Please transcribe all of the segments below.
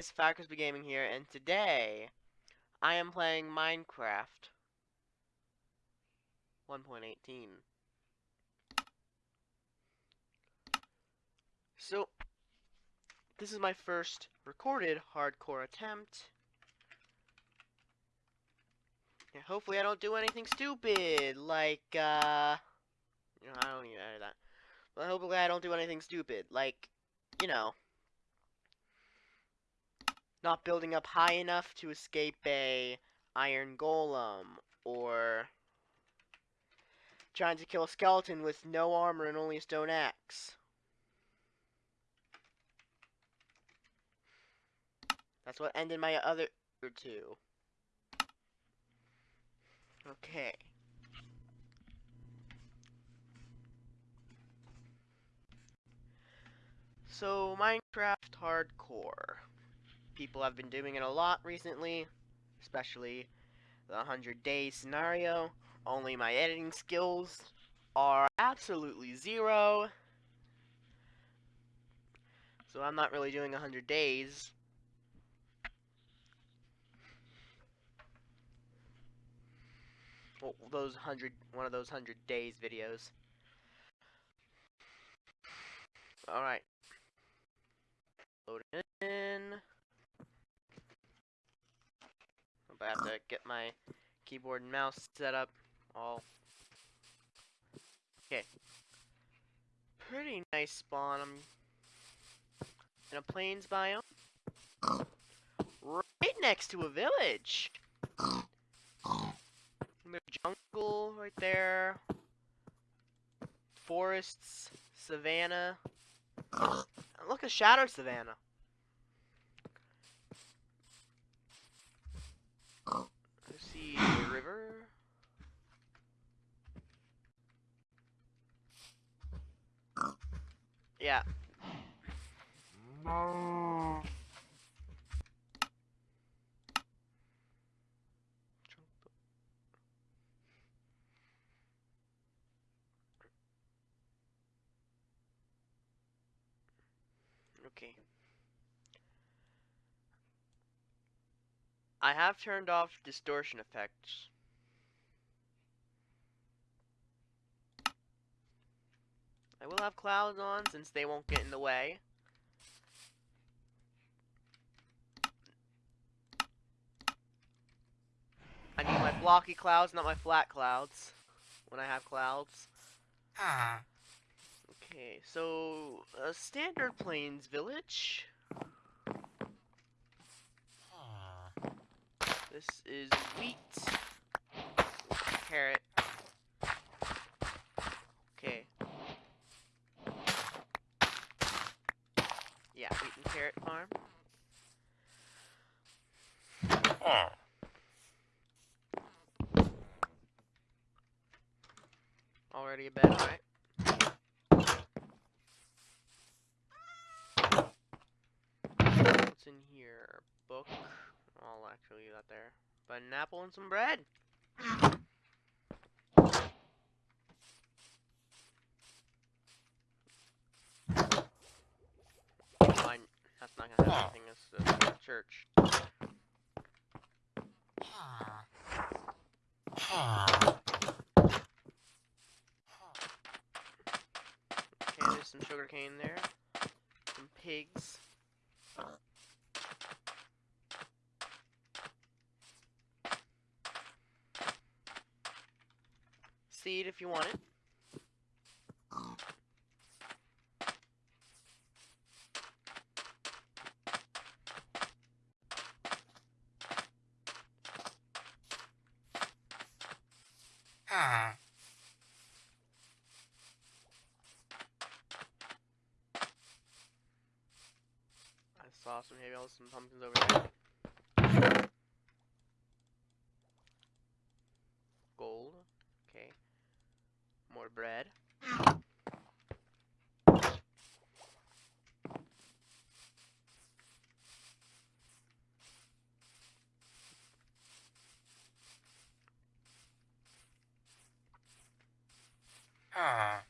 guys, Falconsby Gaming here, and today I am playing Minecraft 1.18. So, this is my first recorded hardcore attempt. Yeah, hopefully I don't do anything stupid, like, uh, you know, I don't even edit that. But hopefully I don't do anything stupid, like, you know, not building up high enough to escape a iron golem, or trying to kill a skeleton with no armor and only a stone axe. That's what ended my other two. Okay. So, Minecraft Hardcore people have been doing it a lot recently, especially the 100 day scenario. Only my editing skills are absolutely zero. So I'm not really doing 100 days. Well, those 100, one of those 100 days videos. Alright. Load in. but I have to get my keyboard and mouse set up all. Okay. Pretty nice spawn. I'm in a plains biome. Right next to a village. There's jungle right there. Forests, savannah. Look, a shadow savannah. Yeah. Okay. I have turned off distortion effects. I will have clouds on since they won't get in the way. I need my blocky clouds, not my flat clouds, when I have clouds. Ah. Okay, so, a standard plains village. This is wheat, carrot, Okay. Yeah, wheat and carrot farm. Already a bed, alright. What's in here? Book. I'll actually leave that there. But an apple and some bread. That's not gonna have anything as a church. Okay, there's some sugar cane there. Some pigs. If you want it. awesome. Maybe I'll some pumpkins over there. Gold. Okay. More bread. Ah.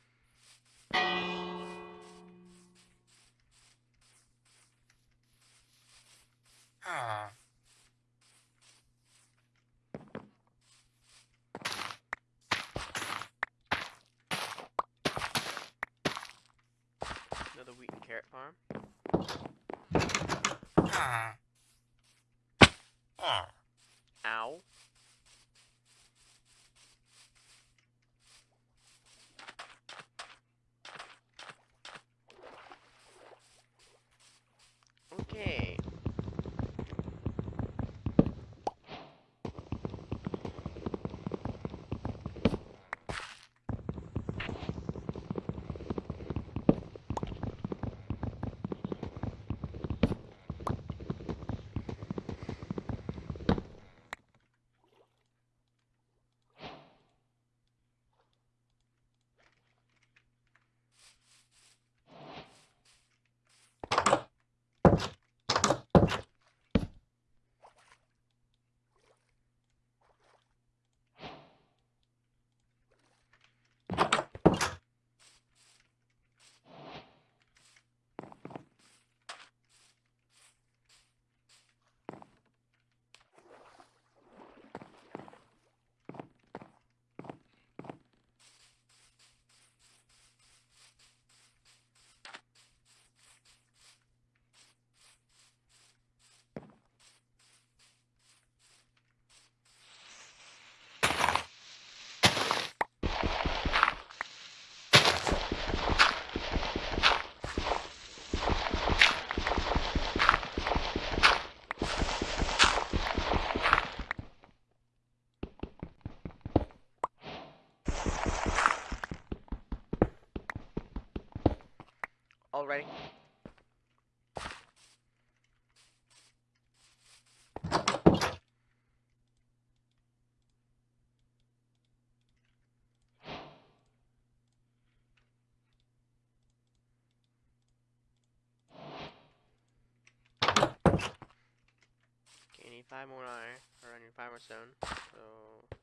farm. Ow. Okay. Already. Five more iron, or I need five more stone, so...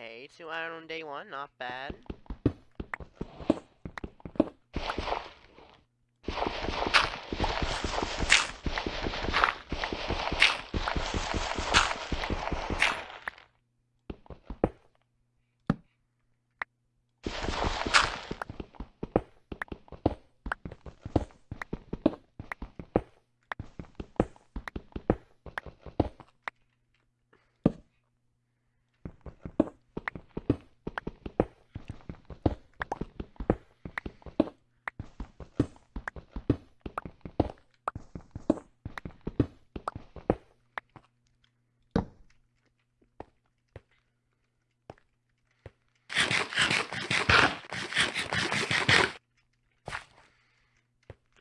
Okay, two iron on day one, not bad.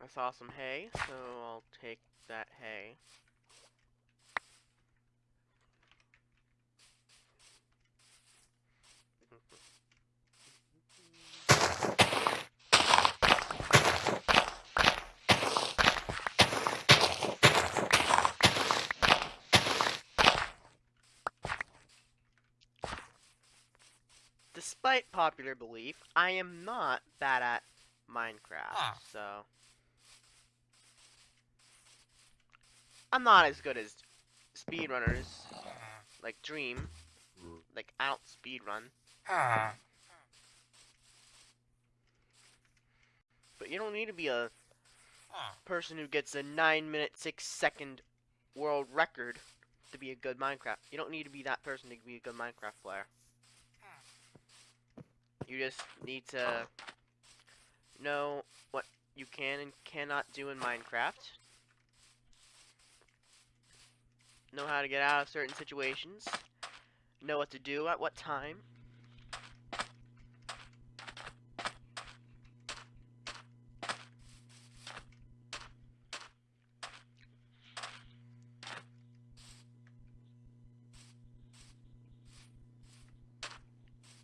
I saw some hay, so I'll take that hay. Despite popular belief, I am not bad at Minecraft, so I'm not as good as speedrunners like Dream. Like don't speedrun, but you don't need to be a person who gets a 9 minute 6 second world record to be a good Minecraft. You don't need to be that person to be a good Minecraft player. You just need to know what you can and cannot do in Minecraft. know how to get out of certain situations, know what to do at what time.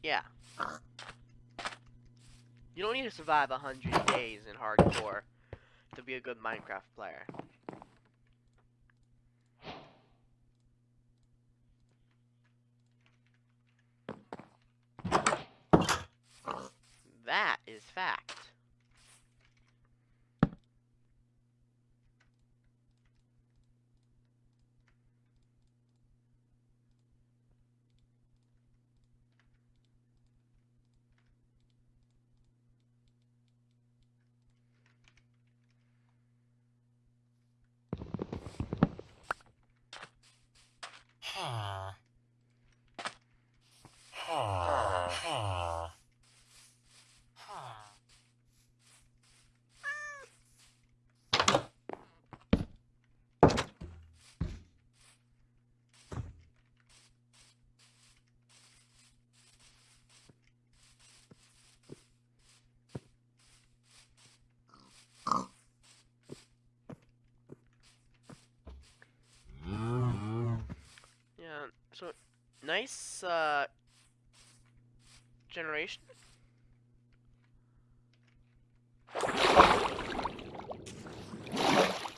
Yeah. You don't need to survive 100 days in hardcore to be a good Minecraft player. That is fact. Yeah, so nice uh generation.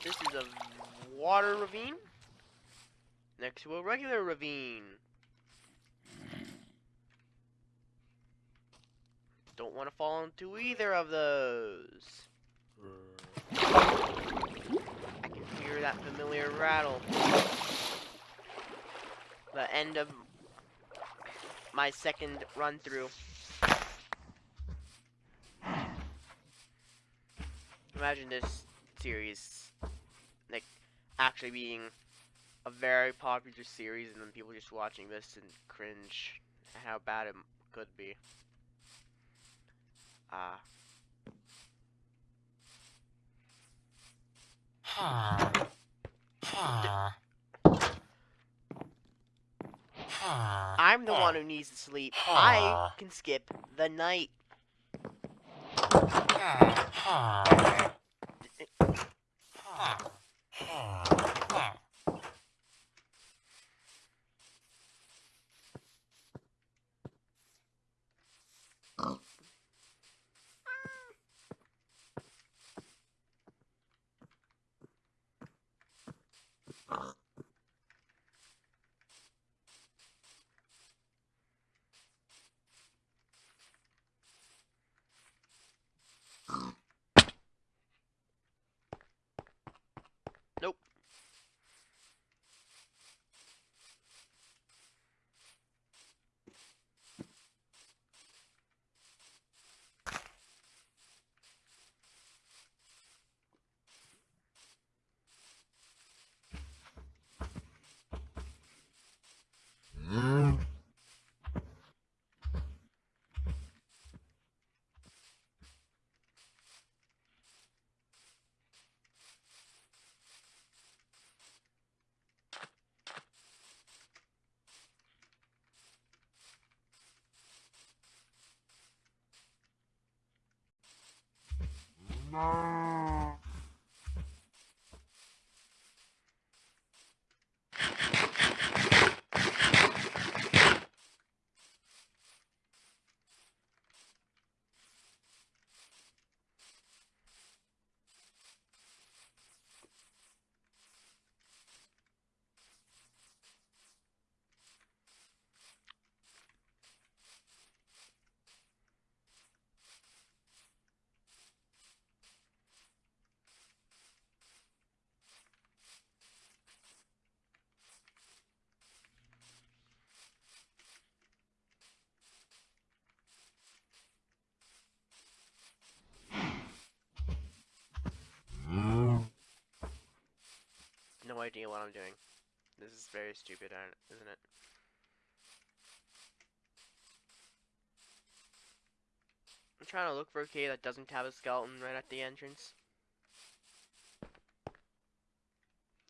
This is a water ravine next to a regular ravine. Don't want to fall into either of those. I can hear that familiar rattle. The end of my second run through. Imagine this series, like, actually being a very popular series and then people just watching this and cringe at how bad it could be. Ah. I'm the one who needs to sleep. I can skip the night. Oh. No idea what I'm doing. This is very stupid, isn't it? I'm trying to look for a cave that doesn't have a skeleton right at the entrance.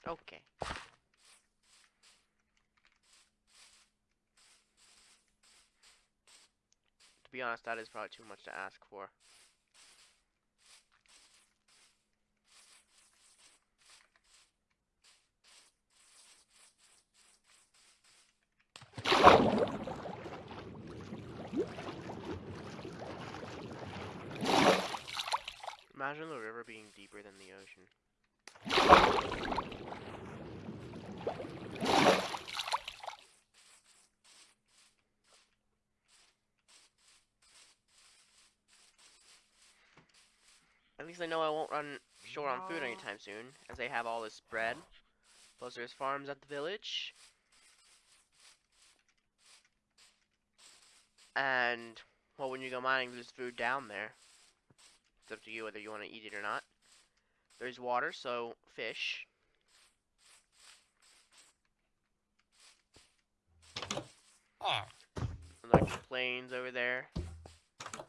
Okay. To be honest, that is probably too much to ask for. Imagine the river being deeper than the ocean. At least I know I won't run short on food anytime soon, as they have all this bread. Plus there's farms at the village. And, well, when you go mining, there's food down there. It's up to you whether you want to eat it or not. There's water, so fish. And like the plains over there.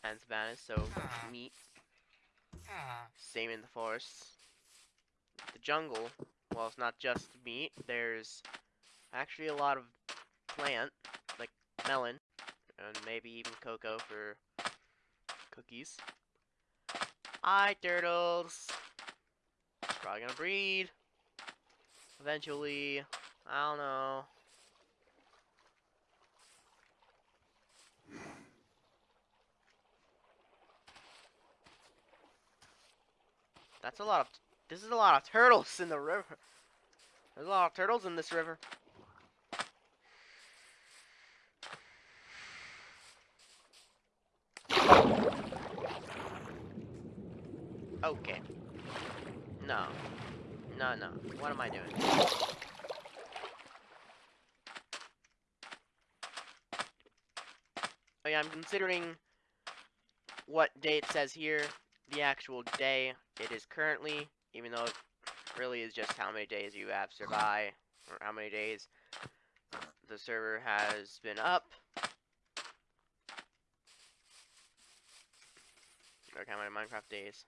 And savannas, so ah. meat. Ah. Same in the forests. The jungle, well, it's not just meat. There's actually a lot of plant, like melon, and maybe even cocoa for cookies. Hi, turtles. Probably gonna breed. Eventually. I don't know. That's a lot of. This is a lot of turtles in the river. There's a lot of turtles in this river. Okay. No. No, no. What am I doing? Oh yeah, I'm considering what it says here, the actual day it is currently, even though it really is just how many days you have survived, or how many days the server has been up. Or how many Minecraft days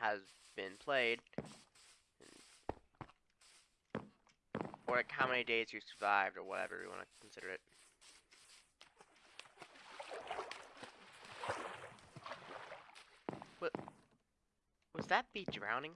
has been played. Or like how many days you survived, or whatever you want to consider it. What? Was that bee drowning?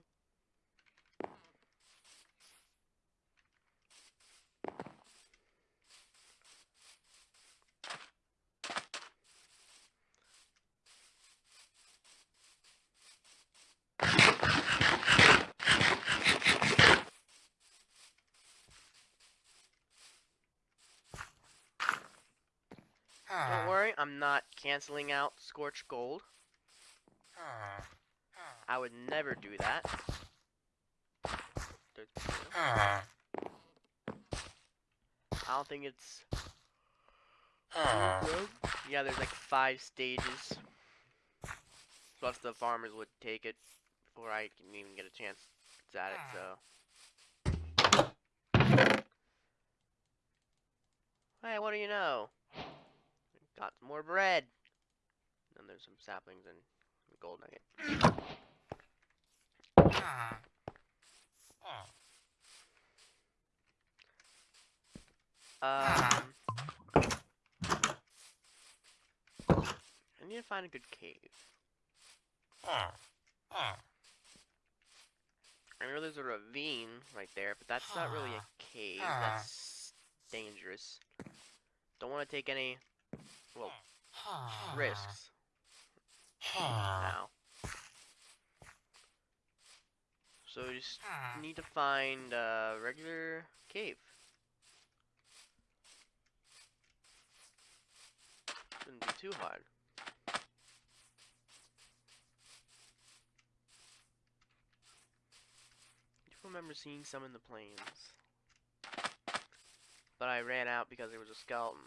I'm not canceling out Scorch Gold. I would never do that. I don't think it's. Yeah, there's like five stages. Plus, the farmers would take it before I can even get a chance at it, so. Hey, what do you know? Got some more bread. And there's some saplings and a gold nugget. Um, I need to find a good cave. I know there's a ravine right there, but that's not really a cave. That's dangerous. Don't want to take any, well, risks now. So we just need to find a regular cave. Shouldn't be too hard. I do remember seeing some in the plains. But I ran out because there was a skeleton.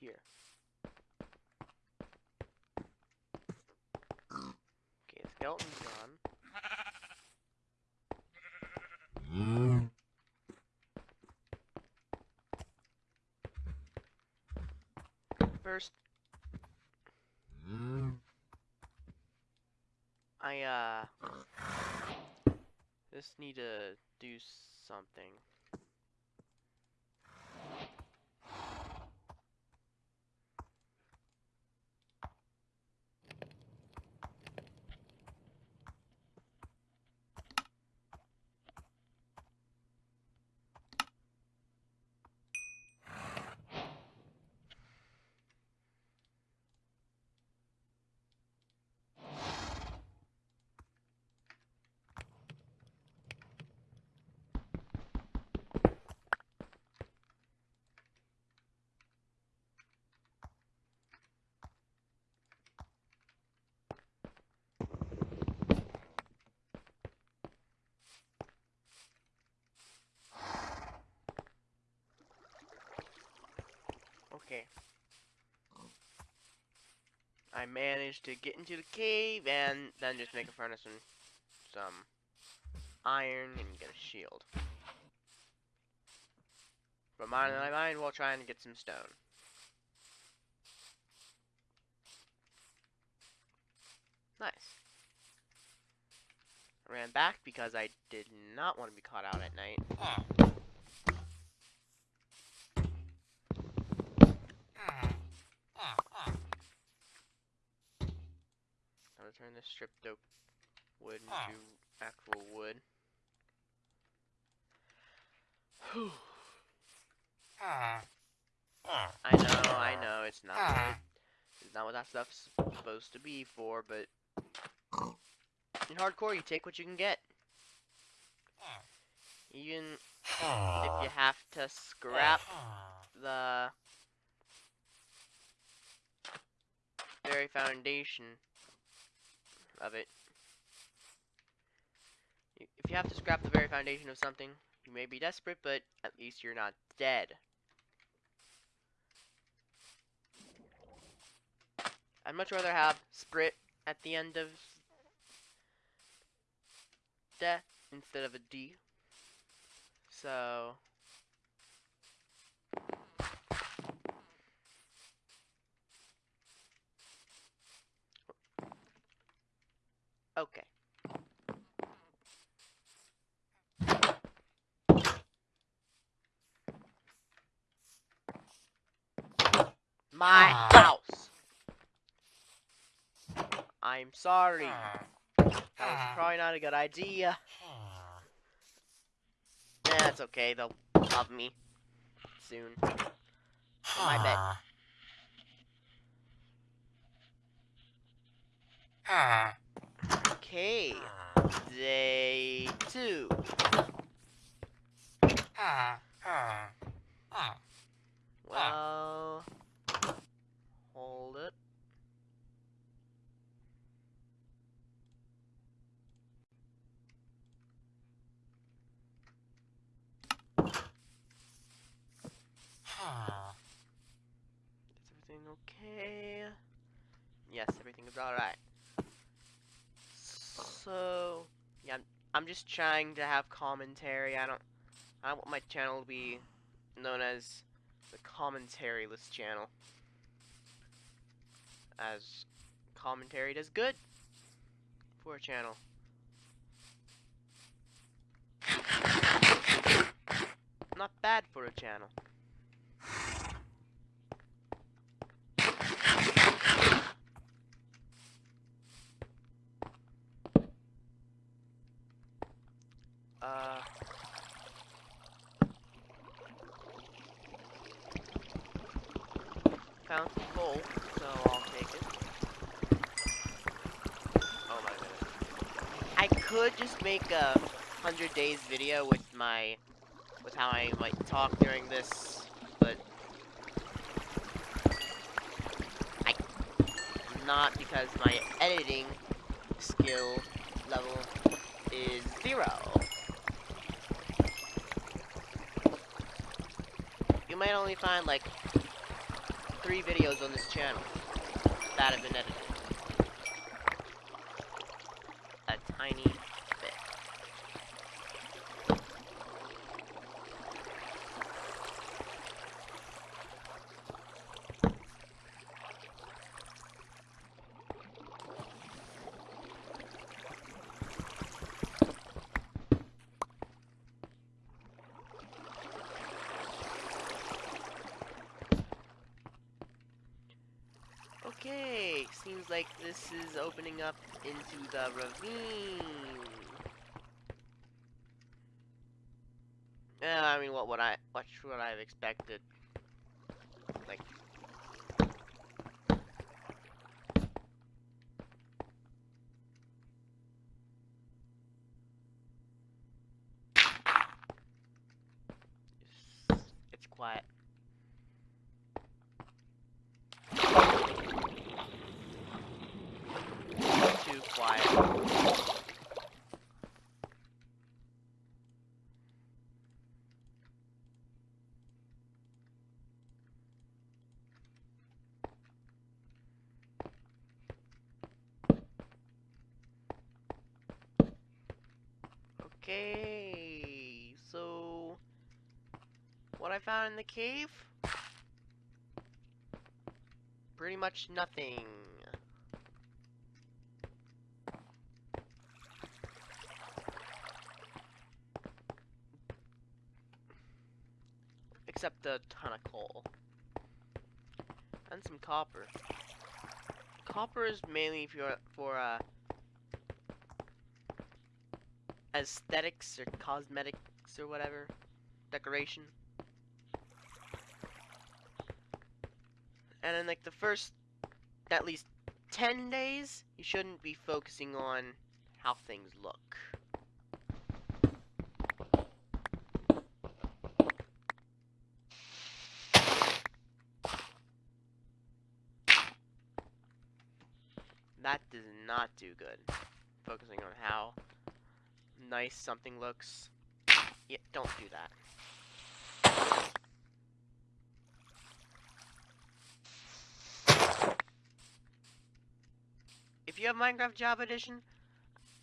Here. Okay, the skeleton's gone. First, I, uh, just need to do something. Okay. I managed to get into the cave and then just make a furnace and some iron and get a shield. But mine I mine while trying to get some stone. Nice. I ran back because I did not want to be caught out at night gonna turn this stripped oak wood into ah. actual wood. Whew. Ah. Ah. I know, I know, it's not what, it's not what that stuff's supposed to be for, but in hardcore you take what you can get. Even if you have to scrap the very foundation of it. If you have to scrap the very foundation of something, you may be desperate, but at least you're not dead. I'd much rather have Sprit at the end of death instead of a D. So, okay. My ah. house. I'm sorry. That was ah. probably not a good idea. Ah. That's okay. They'll love me soon. My bed. Okay. Day two. Well, hold it. Is everything okay? Yes, everything is alright. So, yeah, I'm, I'm just trying to have commentary. I don't, I don't want my channel to be known as the commentaryless channel. As commentary does good for a channel. Not bad for a channel. Uh. Found some coal, so I'll take it. Oh my goodness. I could just make a 100 days video with my. with how I might talk during this, but. I. Not because my editing skill level is zero. You might only find like three videos on this channel that have been edited. A tiny bit. Okay, seems like this is opening up into the ravine. Yeah, I mean, what would I, what should I have expected? Like, it's, it's quiet. Too quiet. Okay, so what I found in the cave? Pretty much nothing. Except a ton of coal. And some copper. Copper is mainly for, for uh, aesthetics or cosmetics or whatever. Decoration. And in like the first at least 10 days, you shouldn't be focusing on how things look. That does not do good. Focusing on how nice something looks. Yeah, don't do that. Minecraft Java Edition,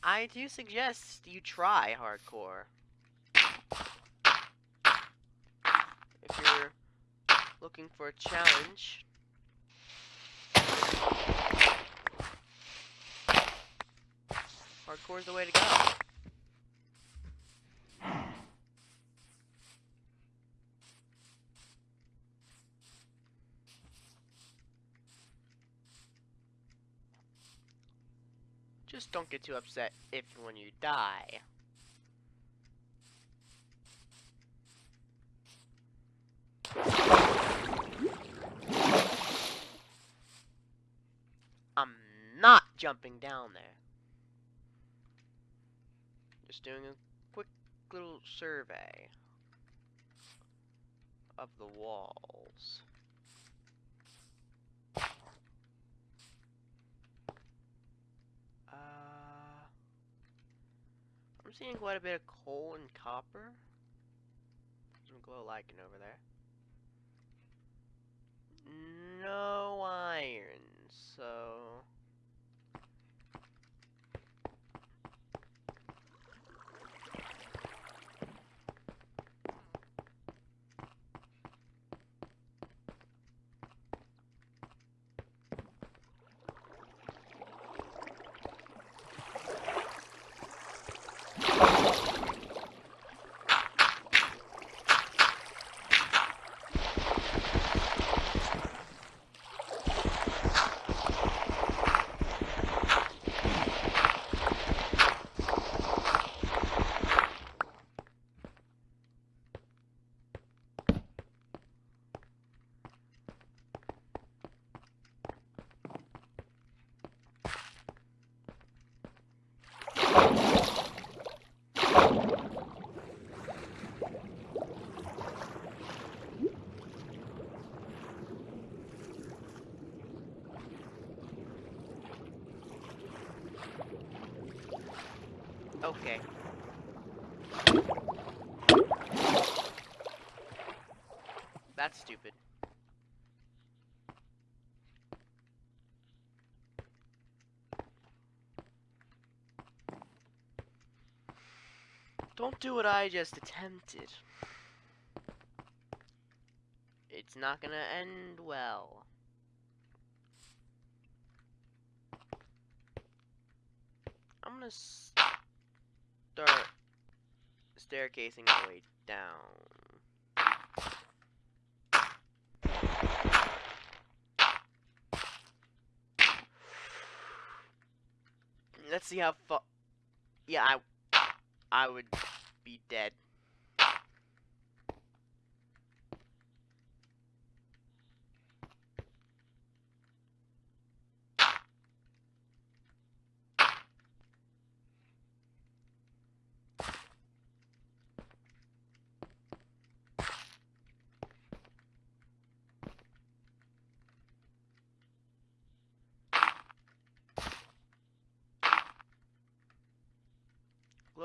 I do suggest you try hardcore. If you're looking for a challenge, hardcore is the way to go. Just don't get too upset if when you die. I'm not jumping down there. Just doing a quick little survey of the walls. Uh, I'm seeing quite a bit of coal and copper. Some glow lichen over there. No iron, so... Okay. That's stupid. Don't do what I just attempted. It's not gonna end well. I'm gonna start staircasing my way down. Let's see how far. Yeah, I, I would be dead.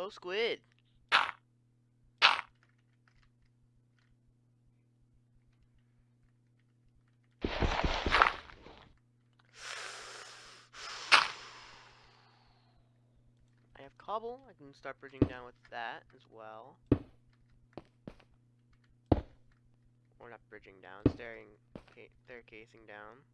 Glow squid. I have cobble. I can start bridging down with that as well. Or not bridging down, staring, ca- staircasing down.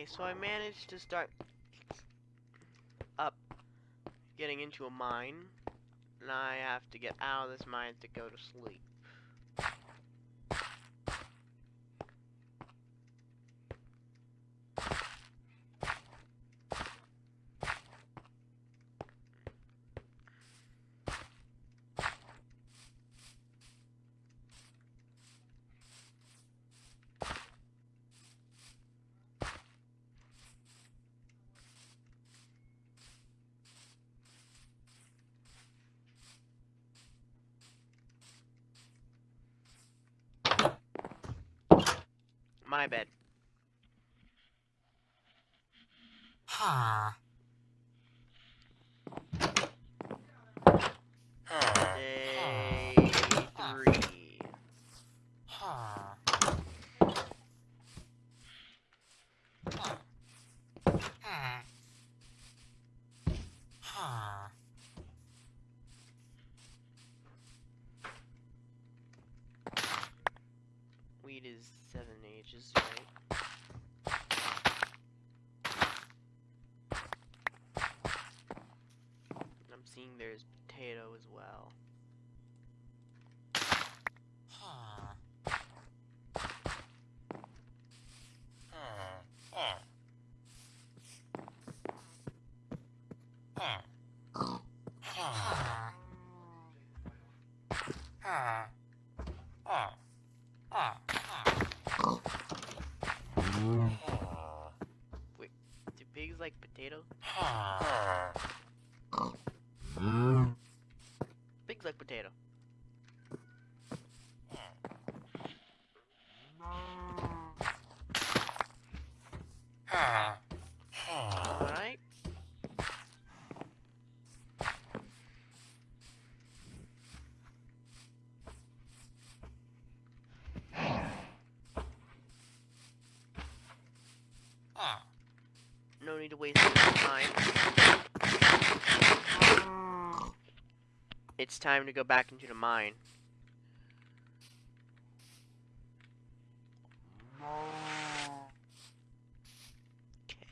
Okay, so I managed to start up getting into a mine. And I have to get out of this mine to go to sleep. my bed. Huh. Day three. Huh. Huh. Weed is seven ages, right? I'm seeing there's potato as well. Ah. No need to waste time. It's time to go back into the mine.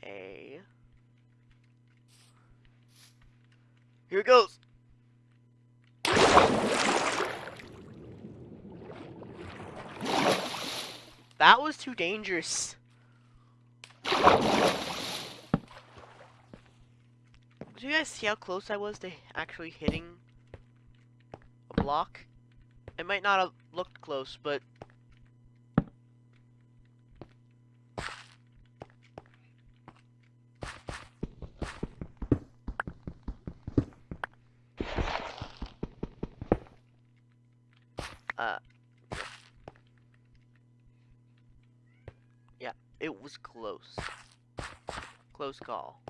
Okay. Here it goes. That was too dangerous. Do you guys see how close I was to actually hitting a block. It might not have looked close, but uh yeah, it was close. Close call.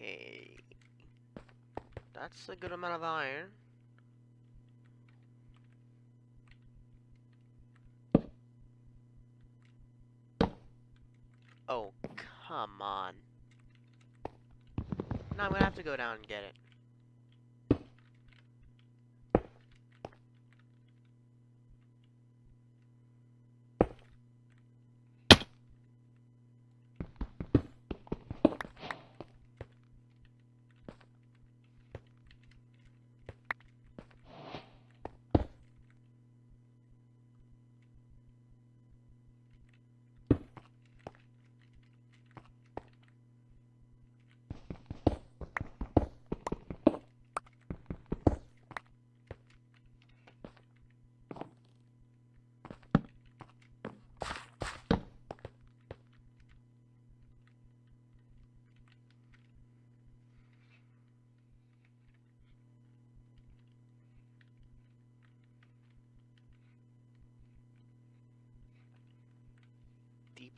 Okay. That's a good amount of iron. Oh, come on. Now I'm gonna have to go down and get it.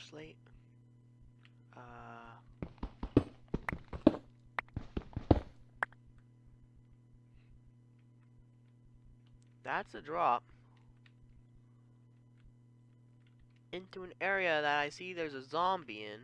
Slate. Uh. That's a drop. Into an area that I see there's a zombie in.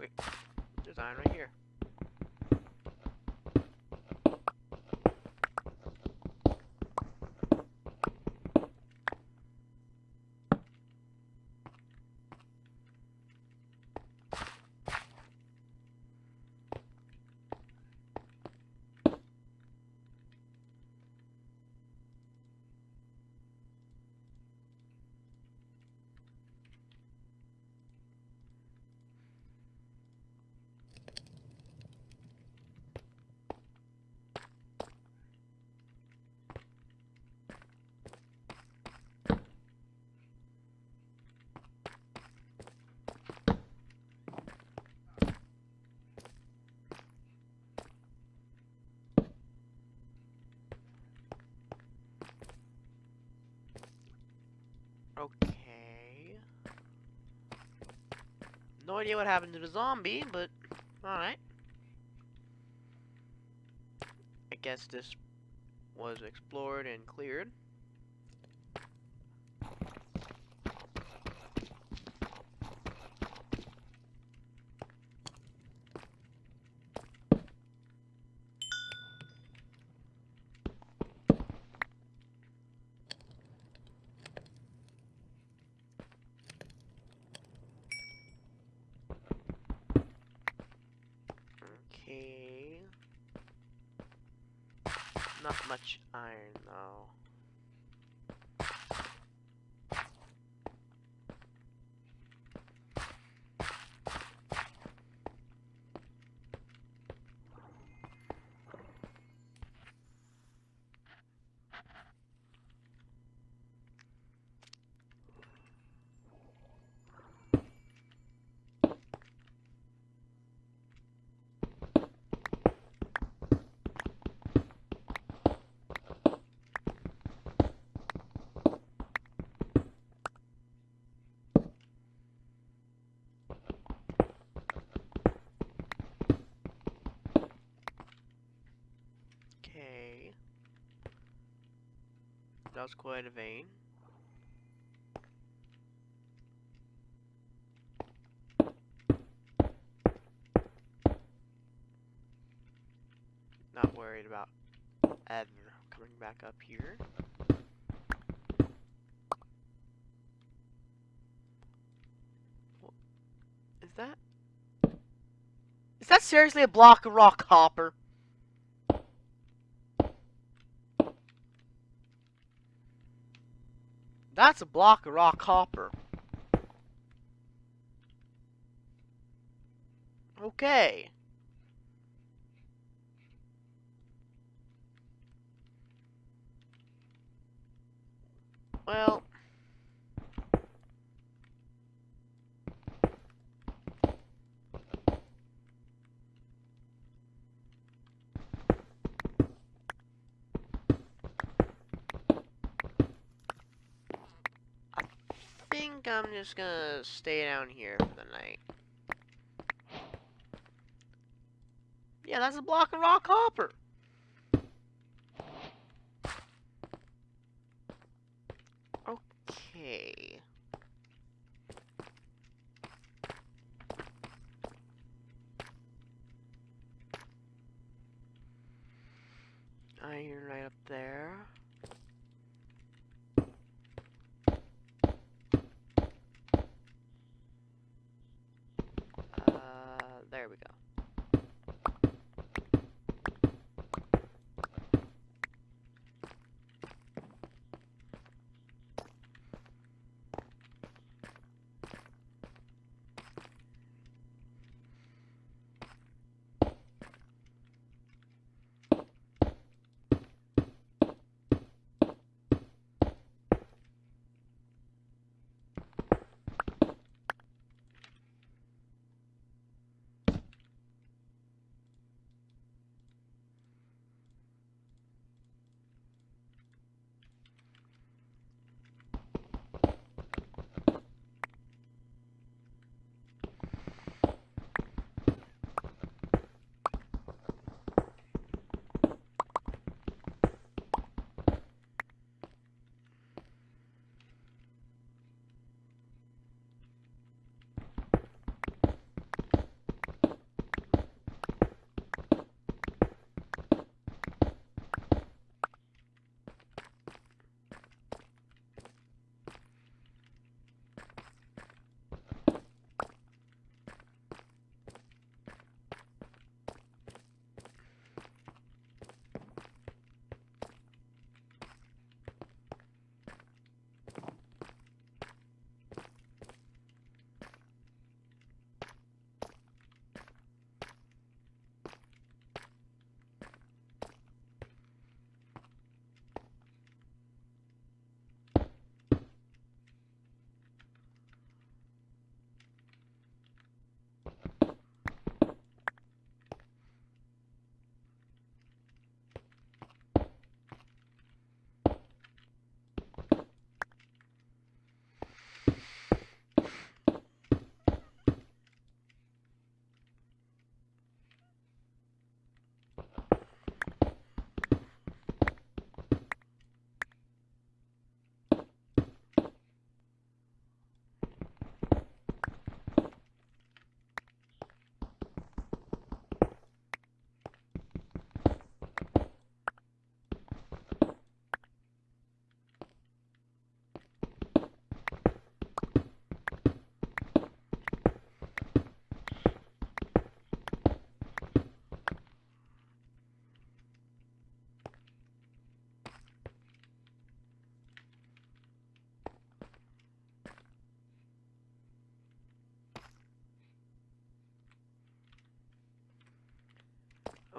Wait, there's right here. Okay. No idea what happened to the zombie, but alright. I guess this was explored and cleared. Okay. Not much iron though. Okay. That was quite a vein. Not worried about ever coming back up here. Is that? Is that seriously a block of raw copper? That's a block of raw copper. Okay. Well. I think I'm just gonna stay down here for the night. Yeah, that's a block of raw copper. Okay. Iron right up there.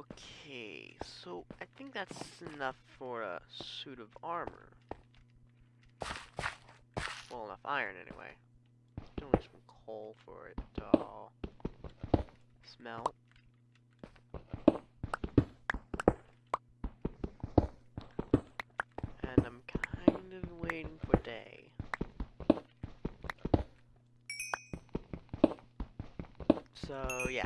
Okay, so I think that's enough for a suit of armor. Well, enough iron anyway. Still need some coal for it to all smelt. And I'm kind of waiting for day. So, yeah.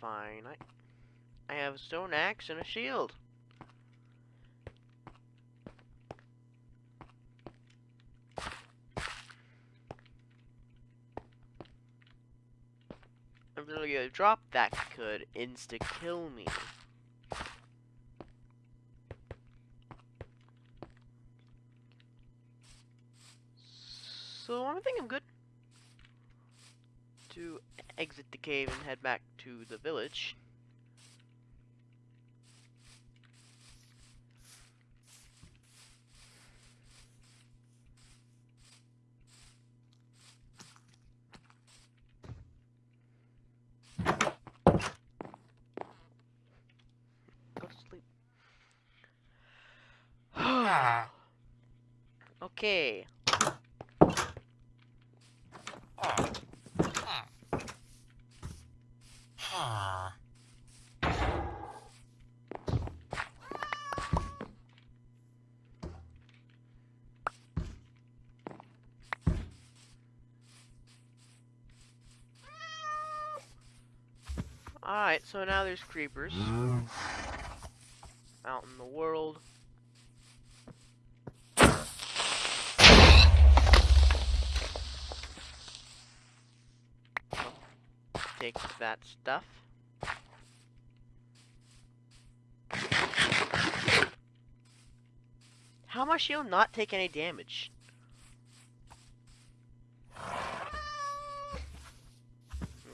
Fine. I I have a stone axe and a shield. I'm really gonna drop that could insta kill me. So I think I'm good to exit the cave and head back the village. Okay. Ah. Ah. Ah. Alright, so now there's creepers out in the world. Take that stuff. How my shield not take any damage?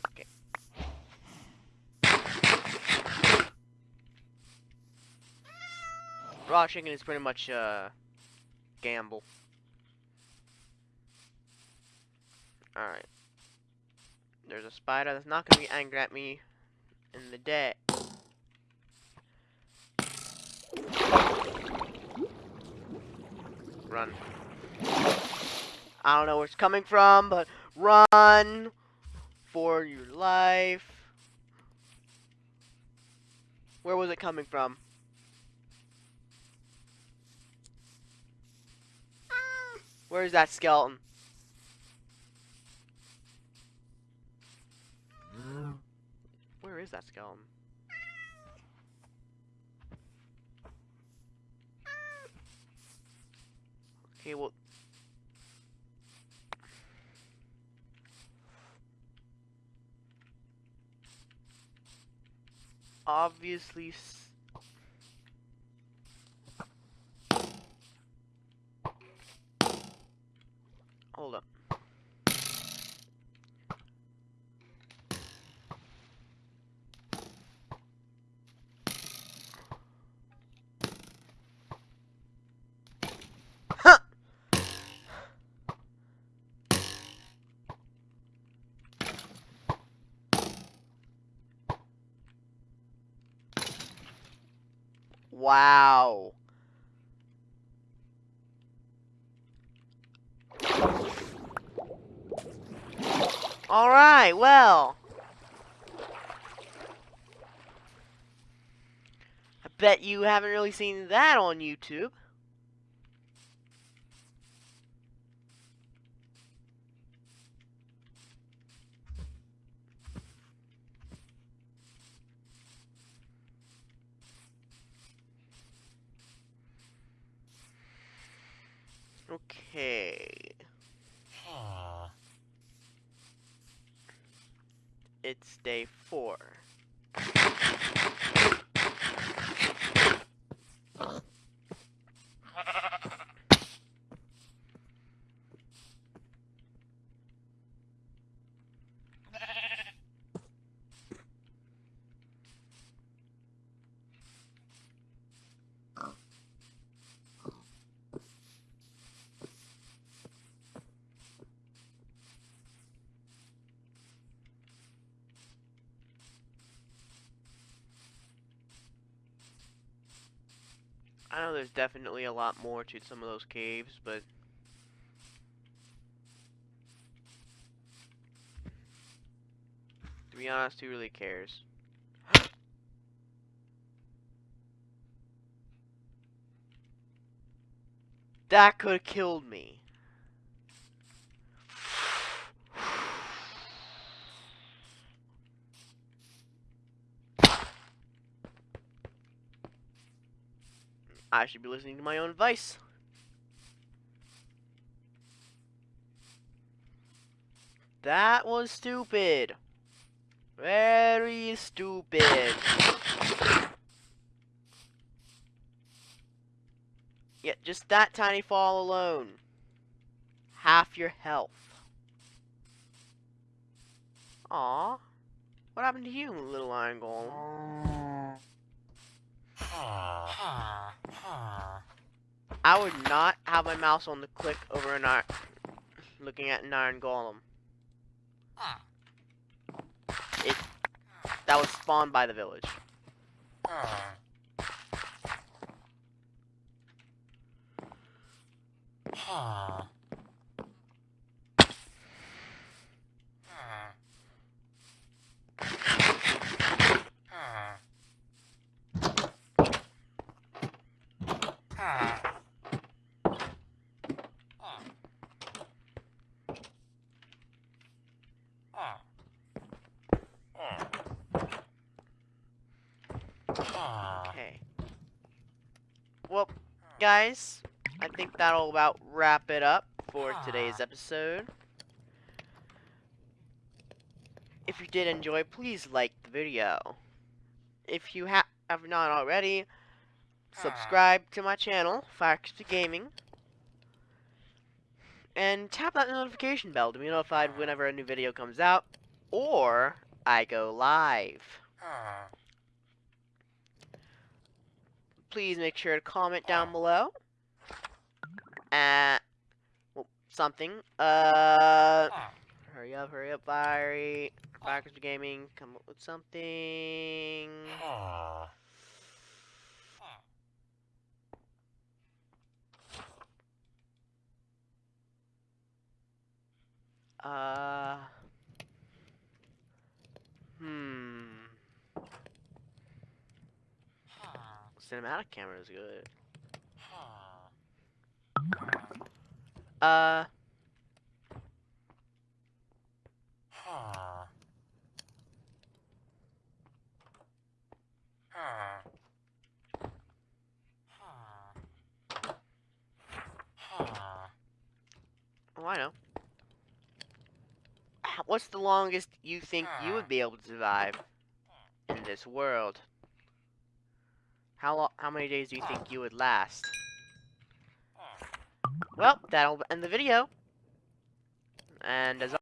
Okay. Raw chicken is pretty much uh gamble. Alright. There's a spider that's not gonna be angry at me in the day. Run. I don't know where it's coming from, but run for your life. Where was it coming from? Where's that skeleton? Where is that skeleton? Okay, well. Obviously. Wow. All right, well. I bet you haven't really seen that on YouTube. Okay. Ah. It's day four. I know there's definitely a lot more to some of those caves, but to be honest, who really cares? that could have killed me. I should be listening to my own advice. That was stupid. Very stupid. Yeah, just that tiny fall alone. Half your health. Aw. What happened to you, little iron golem? I would not have my mouse on the click over an iron, looking at an iron golem. Ah. That was spawned by the village. Okay. Well, guys, I think that'll about wrap it up for today's episode. If you did enjoy, please like the video. If you ha have not already, subscribe to my channel, Firecrispy Gaming. And tap that notification bell to be notified whenever a new video comes out, or I go live. Please make sure to comment down below. Uh, well, something. Uh, hurry up, hurry up, Fiery. Backers Gaming, come up with something. Ah. Uh, hmm. Cinematic camera is good. Uh, oh, I know. What's the longest you think you would be able to survive in this world? How long, how many days do you think you would last? Well, that'll end the video. And as